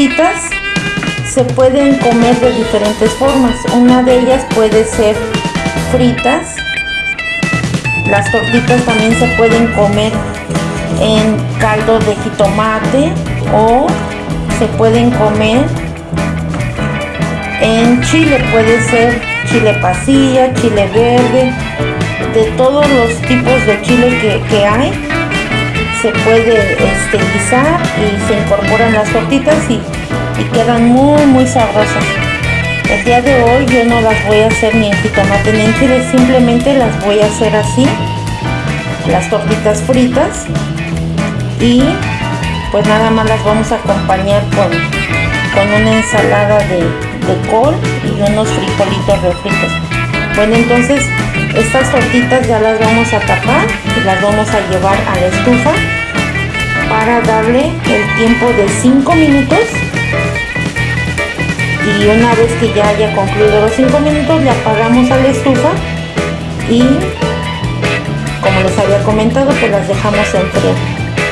tortitas se pueden comer de diferentes formas. Una de ellas puede ser fritas. Las tortitas también se pueden comer en caldo de jitomate o se pueden comer en chile. Puede ser chile pasilla, chile verde, de todos los tipos de chile que, hay. Se puede este, guisar y se incorporan las tortitas y y quedan muy muy sabrosas. El día de hoy yo no las voy a hacer ni en jitomate ni en simplemente las voy a hacer así, las tortitas fritas y pues nada más las vamos a acompañar con, con una ensalada de, de col y unos frijolitos refritos. Bueno entonces estas tortitas ya las vamos a tapar y las vamos a llevar a la estufa para darle el tiempo de 5 minutos y una vez que ya haya concluido los 5 minutos le apagamos a la estufa y como les había comentado pues las dejamos enfriar.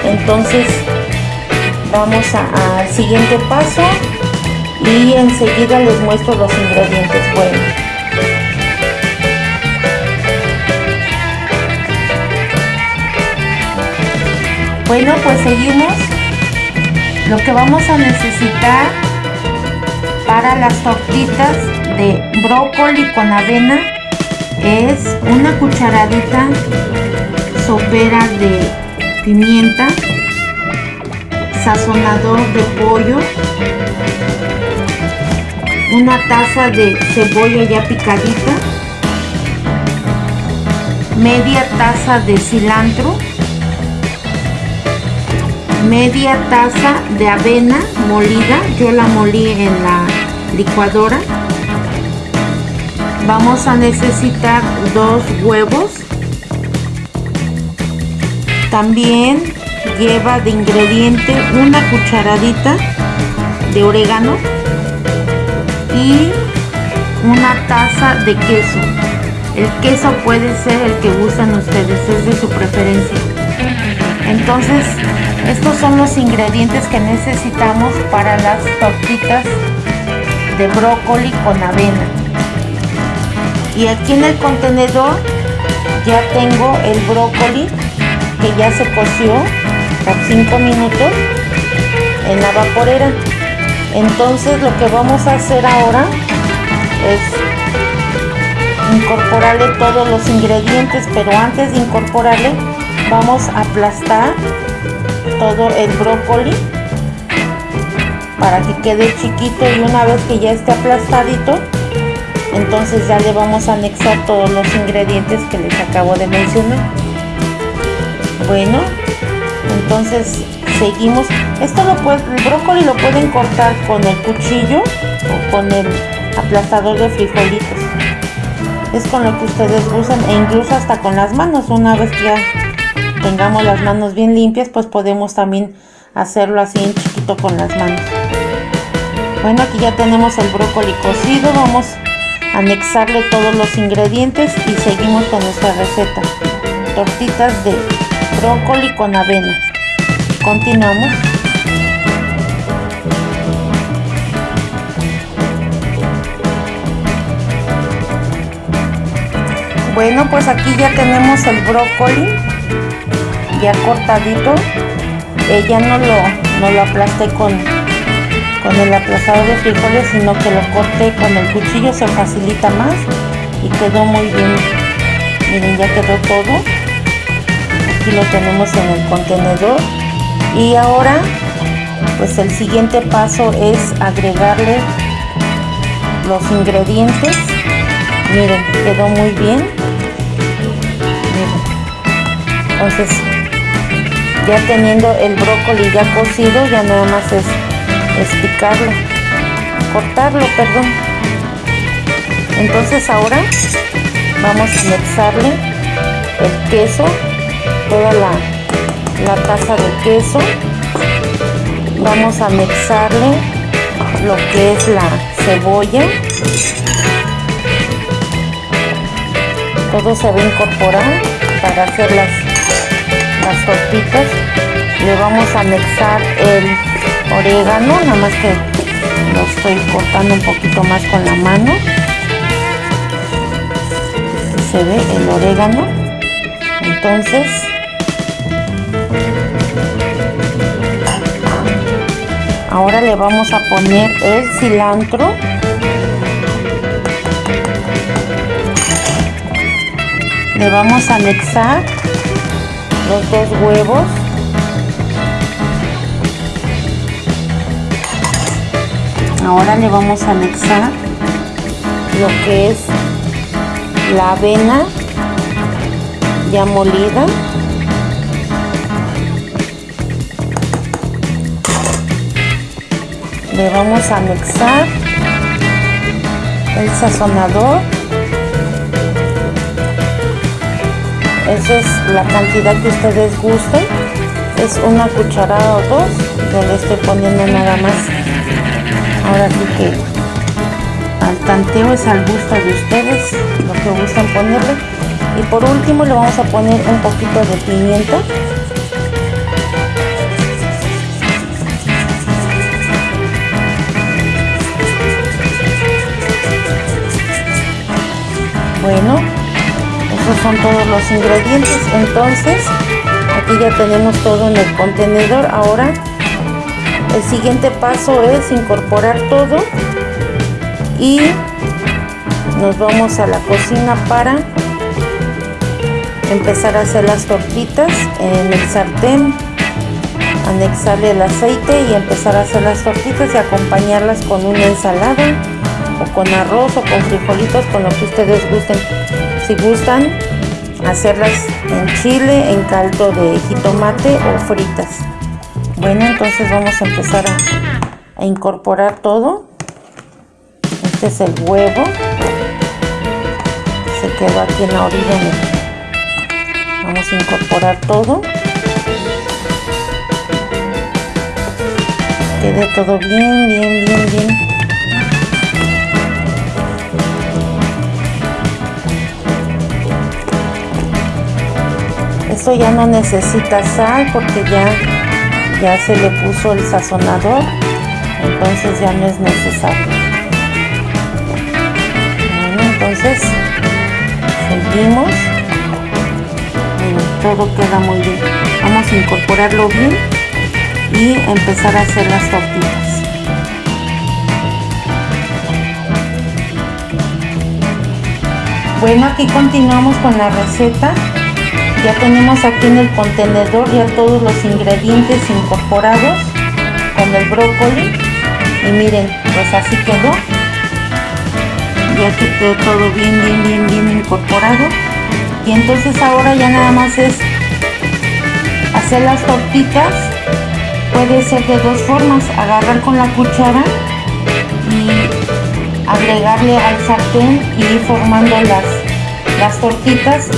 Entonces vamos al siguiente paso y enseguida les muestro los ingredientes. Bueno. Bueno pues seguimos. Lo que vamos a necesitar para las tortitas de brócoli con avena. Es una cucharadita sopera de pimienta, sazonador de pollo, una taza de cebolla ya picadita, media taza de cilantro, media taza de avena molida, yo la molí en la licuadora. Vamos a necesitar dos huevos. También lleva de ingrediente una cucharadita de orégano y una taza de queso. El queso puede ser el que usan ustedes es de su preferencia. Entonces estos son los ingredientes que necesitamos para las tortitas de brócoli con avena. Y aquí en el contenedor ya tengo el brócoli que ya se coció por 5 minutos en la vaporera. Entonces lo que vamos a hacer ahora es incorporarle todos los ingredientes pero antes de incorporarle vamos a aplastar todo el brócoli para que quede chiquito y una vez que ya esté aplastadito entonces ya le vamos a anexar todos los ingredientes que les acabo de mencionar. Bueno entonces seguimos. Esto lo puede, el brócoli lo pueden cortar con el cuchillo o con el aplastador de frijolitos. Es con lo que ustedes usan e incluso hasta con las manos. Una vez que ya tengamos las manos bien limpias pues podemos también hacerlo así en chiquito con las manos bueno aquí ya tenemos el brócoli cocido vamos a anexarle todos los ingredientes y seguimos con nuestra receta. Tortitas de brócoli con avena. Continuamos. Bueno pues aquí ya tenemos el brócoli ya cortadito. Ya no lo, no lo aplasté con con el aplastador de frijoles sino que lo corté con el cuchillo se facilita más y quedó muy bien. Miren ya quedó todo. Aquí lo tenemos en el contenedor. Y ahora pues el siguiente paso es agregarle los ingredientes. Miren quedó muy bien. Miren. entonces ya teniendo el brócoli ya cocido ya nada más es es picarlo, cortarlo, perdón. Entonces ahora vamos a mezclarle el queso, toda la, la taza de queso. Vamos a mezclarle lo que es la cebolla. Todo se va a incorporar para hacer las, las tortitas. Le vamos a mezclar el orégano, nada más que lo estoy cortando un poquito más con la mano. se ve el orégano. Entonces, ahora le vamos a poner el cilantro. Le vamos a anexar los dos huevos ahora le vamos a anexar lo que es la avena ya molida. Le vamos a anexar el sazonador. Esa es la cantidad que ustedes gusten. Es una cucharada o dos. Yo le estoy poniendo nada más ahora sí que al tanteo es al gusto de ustedes lo que gustan ponerle. Y por último le vamos a poner un poquito de pimienta. Bueno esos son todos los ingredientes. Entonces aquí ya tenemos todo en el contenedor. Ahora el siguiente paso es incorporar todo y nos vamos a la cocina para empezar a hacer las tortitas en el sartén anexarle el aceite y empezar a hacer las tortitas y acompañarlas con una ensalada o con arroz o con frijolitos con lo que ustedes gusten. Si gustan hacerlas en chile en caldo de jitomate o fritas bueno entonces vamos a empezar a, incorporar todo. Este es el huevo. Se quedó aquí en la orilla. Vamos a incorporar todo. Quede todo bien bien bien bien. Esto ya no necesita sal porque ya ya se le puso el sazonador entonces ya no es necesario. Bueno entonces seguimos. Todo queda muy bien. Vamos a incorporarlo bien y empezar a hacer las tortillas bueno aquí continuamos con la receta ya tenemos aquí en el contenedor ya todos los ingredientes incorporados con el brócoli. Y miren pues así quedó. Ya quedó todo bien bien bien bien incorporado. Y entonces ahora ya nada más es hacer las tortitas. Puede ser de dos formas. Agarrar con la cuchara y agregarle al sartén y ir formando las las tortitas.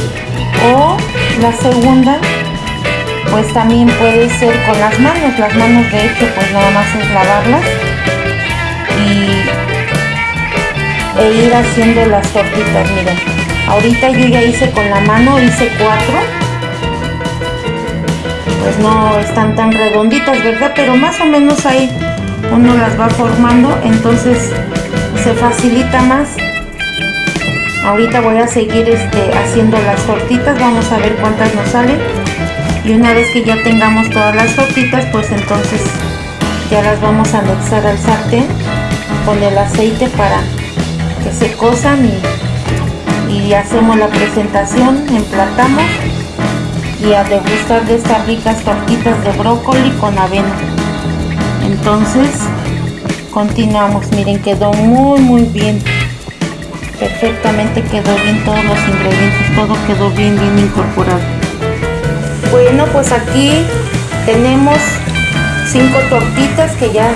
O la segunda pues también puede ser con las manos. Las manos de hecho pues nada más es lavarlas y e ir haciendo las tortitas. Miren ahorita yo ya hice con la mano hice cuatro. Pues no están tan redonditas verdad pero más o menos ahí uno las va formando entonces se facilita más ahorita voy a seguir este, haciendo las tortitas vamos a ver cuántas nos salen. Y una vez que ya tengamos todas las tortitas pues entonces ya las vamos a anexar al sartén con el aceite para que se cosan y, y hacemos la presentación emplatamos y a degustar de estas ricas tortitas de brócoli con avena. Entonces continuamos. Miren quedó muy muy bien perfectamente quedó bien todos los ingredientes todo quedó bien bien incorporado. Bueno pues aquí tenemos cinco tortitas que ya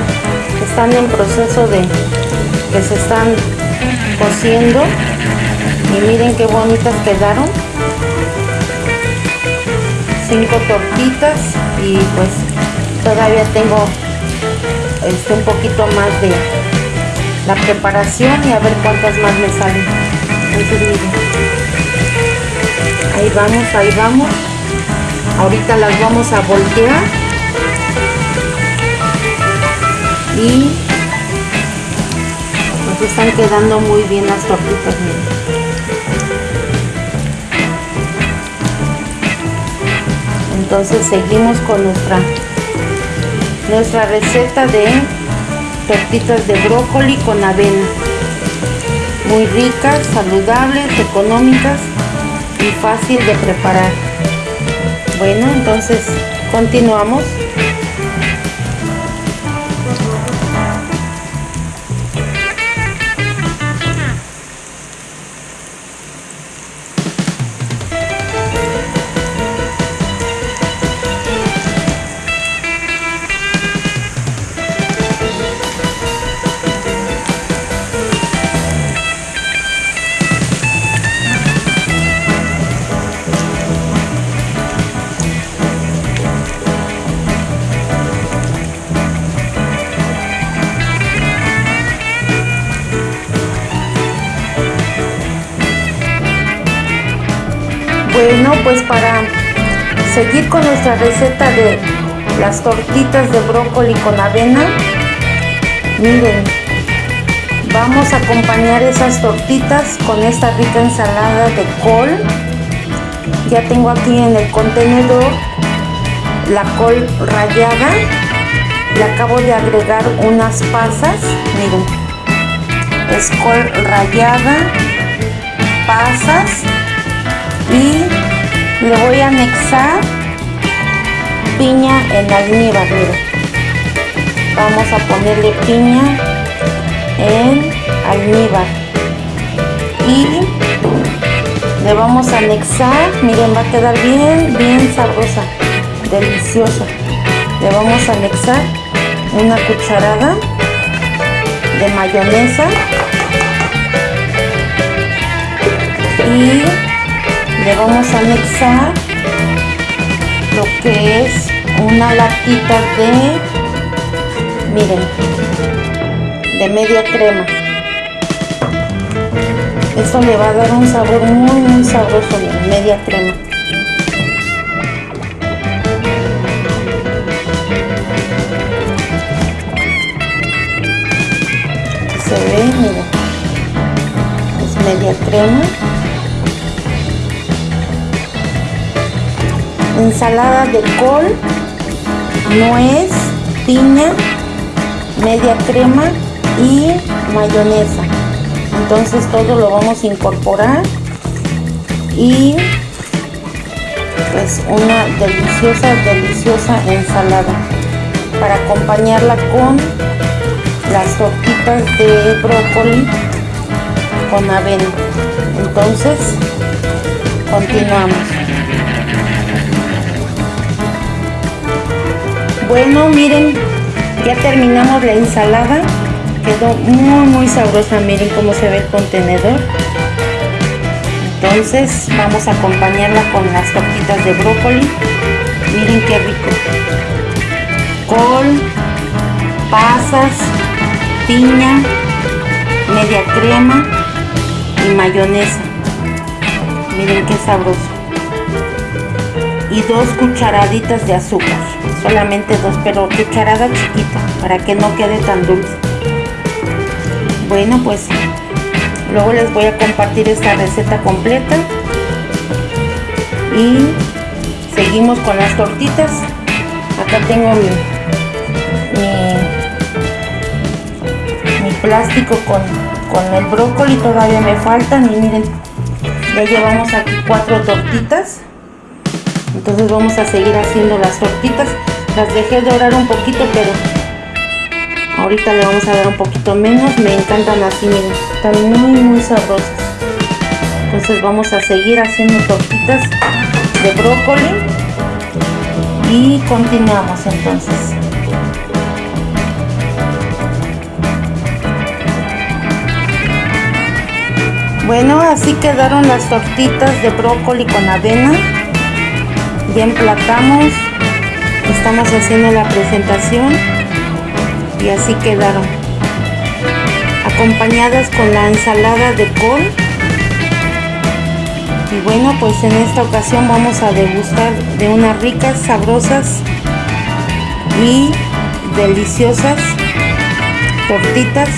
están en proceso de que se están cociendo. Y miren qué bonitas quedaron. Cinco tortitas y pues todavía tengo este un poquito más de la preparación y a ver cuántas más me salen. Ahí vamos ahí vamos. Ahorita las vamos a voltear. Y nos están quedando muy bien las tortitas entonces seguimos con nuestra nuestra receta de tortitas de brócoli con avena. Muy ricas saludables económicas y fácil de preparar. Bueno entonces continuamos pues para seguir con nuestra receta de las tortitas de brócoli con avena, miren, vamos a acompañar esas tortitas con esta rica ensalada de col. Ya tengo aquí en el contenedor la col rallada. Le acabo de agregar unas pasas, miren, es col rallada, pasas y le voy a anexar piña en almíbar miren vamos a ponerle piña en almíbar. Y le vamos a anexar miren va a quedar bien bien sabrosa deliciosa. Le vamos a anexar una cucharada de mayonesa y le vamos a anexar lo que es una latita de miren de media crema. Eso le va a dar un sabor muy muy sabroso de media crema. Se ve miren es media crema ensalada de col, nuez, piña, media crema y mayonesa. Entonces todo lo vamos a incorporar y pues una deliciosa, deliciosa ensalada para acompañarla con las tortitas de brócoli con avena. Entonces, continuamos. Bueno, miren, ya terminamos la ensalada. Quedó muy, muy sabrosa. Miren cómo se ve el contenedor. Entonces vamos a acompañarla con las tortitas de brócoli. Miren qué rico. Col, pasas, piña, media crema y mayonesa. Miren qué sabroso. Y dos cucharaditas de azúcar. Solamente dos pero cucharada chiquita para que no quede tan dulce. Bueno pues luego les voy a compartir esta receta completa. Y seguimos con las tortitas. Acá tengo mi, mi, plástico con, con el brócoli. Todavía me faltan y miren ya llevamos aquí cuatro tortitas entonces vamos a seguir haciendo las tortitas. Las dejé dorar un poquito pero ahorita le vamos a dar un poquito menos. Me encantan así miren están muy muy sabrosas. Entonces vamos a seguir haciendo tortitas de brócoli. Y continuamos entonces. Bueno así quedaron las tortitas de brócoli con avena ya emplatamos estamos haciendo la presentación y así quedaron acompañadas con la ensalada de col y bueno pues en esta ocasión vamos a degustar de unas ricas sabrosas y deliciosas tortitas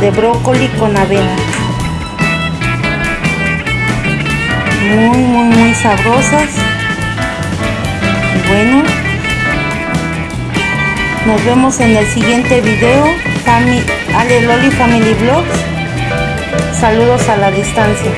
de brócoli con avena. Muy, muy, muy sabrosas. Bueno, nos vemos en el siguiente video. Ale Loli Family Vlogs. Saludos a la distancia.